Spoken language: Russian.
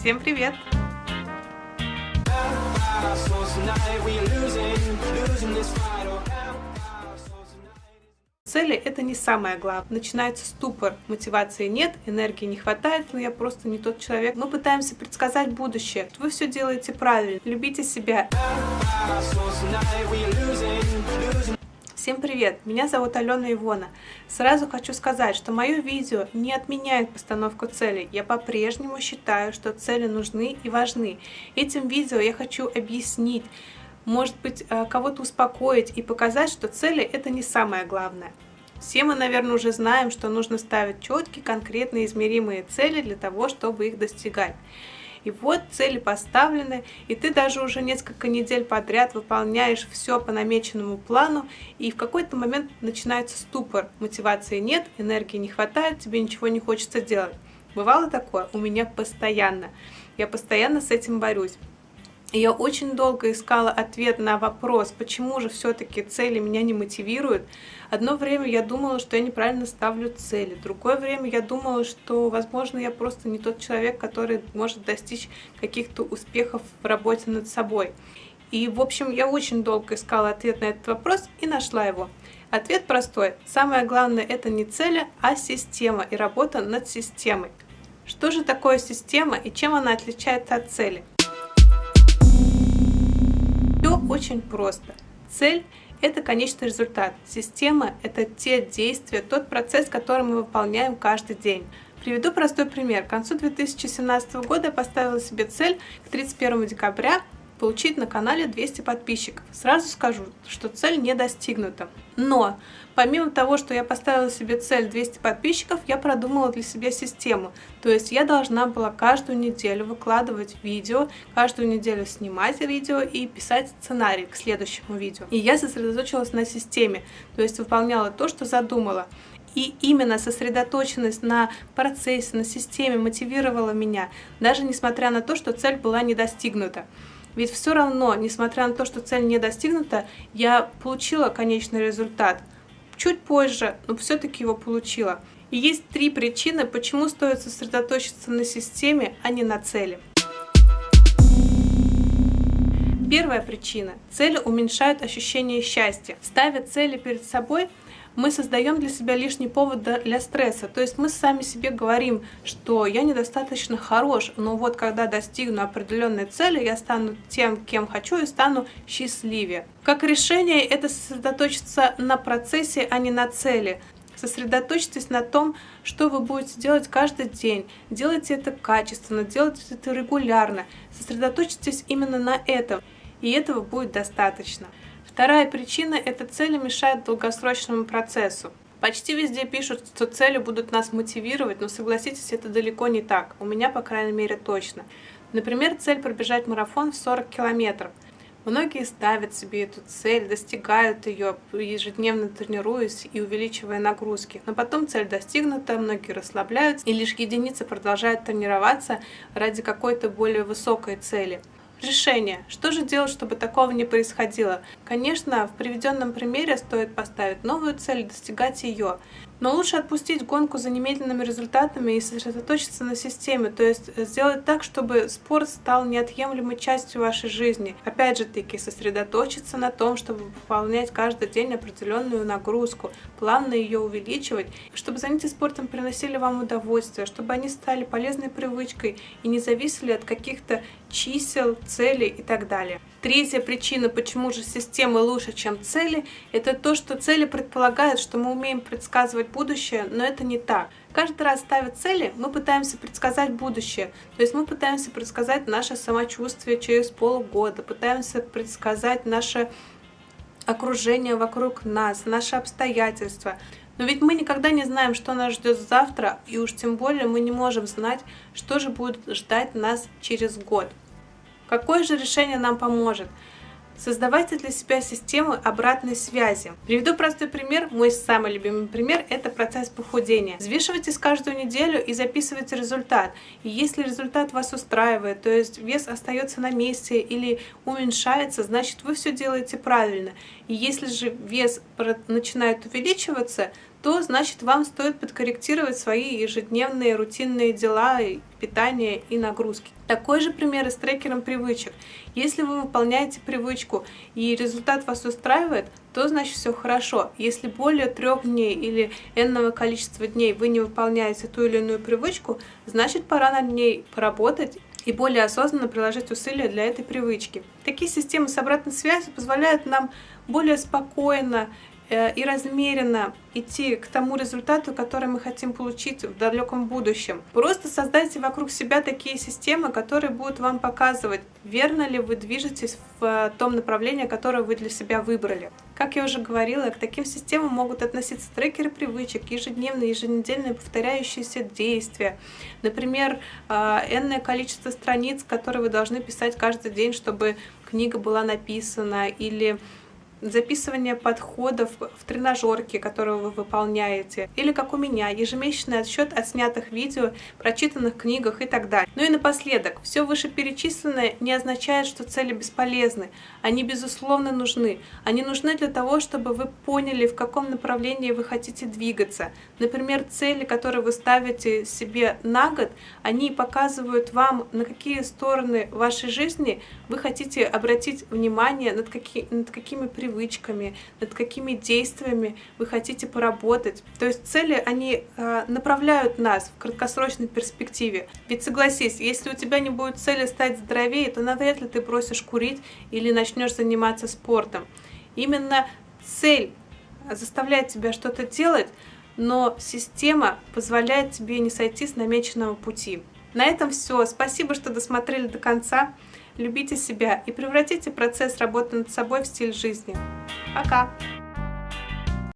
Всем привет! Цели – это не самое главное. Начинается ступор, мотивации нет, энергии не хватает, но я просто не тот человек. Мы пытаемся предсказать будущее. Вы все делаете правильно, любите себя. Всем привет! Меня зовут Алена Ивона. Сразу хочу сказать, что мое видео не отменяет постановку целей. Я по-прежнему считаю, что цели нужны и важны. Этим видео я хочу объяснить, может быть, э, кого-то успокоить и показать, что цели — это не самое главное. Все мы, наверное, уже знаем, что нужно ставить четкие, конкретные, измеримые цели для того, чтобы их достигать. И вот цели поставлены, и ты даже уже несколько недель подряд выполняешь все по намеченному плану, и в какой-то момент начинается ступор. Мотивации нет, энергии не хватает, тебе ничего не хочется делать. Бывало такое? У меня постоянно. Я постоянно с этим борюсь. Я очень долго искала ответ на вопрос, почему же все-таки цели меня не мотивируют. Одно время я думала, что я неправильно ставлю цели. Другое время я думала, что, возможно, я просто не тот человек, который может достичь каких-то успехов в работе над собой. И, в общем, я очень долго искала ответ на этот вопрос и нашла его. Ответ простой. Самое главное это не цели, а система и работа над системой. Что же такое система и чем она отличается от цели? Очень просто. Цель – это конечный результат. Система – это те действия, тот процесс, который мы выполняем каждый день. Приведу простой пример. К концу 2017 года я поставила себе цель к 31 декабря получить на канале 200 подписчиков. Сразу скажу, что цель не достигнута. Но помимо того, что я поставила себе цель 200 подписчиков, я продумала для себя систему. То есть я должна была каждую неделю выкладывать видео, каждую неделю снимать видео и писать сценарий к следующему видео. И я сосредоточилась на системе, то есть выполняла то, что задумала. И именно сосредоточенность на процессе, на системе мотивировала меня, даже несмотря на то, что цель была не достигнута. Ведь все равно, несмотря на то, что цель не достигнута, я получила конечный результат. Чуть позже, но все-таки его получила. И есть три причины, почему стоит сосредоточиться на системе, а не на цели. Первая причина. Цели уменьшают ощущение счастья. Ставя цели перед собой, мы создаем для себя лишний повод для стресса. То есть мы сами себе говорим, что я недостаточно хорош, но вот когда достигну определенной цели, я стану тем, кем хочу и стану счастливее. Как решение это сосредоточиться на процессе, а не на цели. Сосредоточьтесь на том, что вы будете делать каждый день. Делайте это качественно, делайте это регулярно. Сосредоточьтесь именно на этом, и этого будет достаточно. Вторая причина – это цели мешают долгосрочному процессу. Почти везде пишут, что цели будут нас мотивировать, но согласитесь, это далеко не так. У меня, по крайней мере, точно. Например, цель пробежать марафон в 40 километров. Многие ставят себе эту цель, достигают ее, ежедневно тренируясь и увеличивая нагрузки. Но потом цель достигнута, многие расслабляются, и лишь единицы продолжают тренироваться ради какой-то более высокой цели. Решение. Что же делать, чтобы такого не происходило? Конечно, в приведенном примере стоит поставить новую цель, достигать ее. Но лучше отпустить гонку за немедленными результатами и сосредоточиться на системе, то есть сделать так, чтобы спорт стал неотъемлемой частью вашей жизни. Опять же таки, сосредоточиться на том, чтобы выполнять каждый день определенную нагрузку, плавно ее увеличивать, чтобы занятия спортом приносили вам удовольствие, чтобы они стали полезной привычкой и не зависели от каких-то чисел, целей и так далее. Третья причина, почему же системы лучше, чем цели, это то, что цели предполагают, что мы умеем предсказывать будущее, но это не так. Каждый раз ставя цели, мы пытаемся предсказать будущее. То есть мы пытаемся предсказать наше самочувствие через полгода, пытаемся предсказать наше окружение вокруг нас, наши обстоятельства. Но ведь мы никогда не знаем, что нас ждет завтра, и уж тем более мы не можем знать, что же будет ждать нас через год. Какое же решение нам поможет? Создавайте для себя систему обратной связи. Приведу простой пример. Мой самый любимый пример – это процесс похудения. Взвешивайтесь каждую неделю и записывайте результат. И если результат вас устраивает, то есть вес остается на месте или уменьшается, значит вы все делаете правильно. И если же вес начинает увеличиваться, то значит вам стоит подкорректировать свои ежедневные рутинные дела, питание и нагрузки. Такой же пример и с трекером привычек. Если вы выполняете привычку и результат вас устраивает, то значит все хорошо. Если более трех дней или энного количества дней вы не выполняете ту или иную привычку, значит пора над ней поработать и более осознанно приложить усилия для этой привычки. Такие системы с обратной связью позволяют нам более спокойно и размеренно идти к тому результату, который мы хотим получить в далеком будущем. Просто создайте вокруг себя такие системы, которые будут вам показывать, верно ли вы движетесь в э, том направлении, которое вы для себя выбрали. Как я уже говорила, к таким системам могут относиться трекеры привычек, ежедневные, еженедельные повторяющиеся действия. Например, э, энное количество страниц, которые вы должны писать каждый день, чтобы книга была написана, или записывание подходов в тренажерке, которые вы выполняете, или как у меня, ежемесячный отсчет от снятых видео, прочитанных книгах и так далее. Ну и напоследок, все вышеперечисленное не означает, что цели бесполезны. Они, безусловно, нужны. Они нужны для того, чтобы вы поняли, в каком направлении вы хотите двигаться. Например, цели, которые вы ставите себе на год, они показывают вам, на какие стороны вашей жизни вы хотите обратить внимание, над, какие, над какими привычками привычками, над какими действиями вы хотите поработать. То есть цели, они э, направляют нас в краткосрочной перспективе. Ведь согласись, если у тебя не будет цели стать здоровее, то навряд ли ты бросишь курить или начнешь заниматься спортом. Именно цель заставляет тебя что-то делать, но система позволяет тебе не сойти с намеченного пути. На этом все. Спасибо, что досмотрели до конца любите себя и превратите процесс работы над собой в стиль жизни. Пока!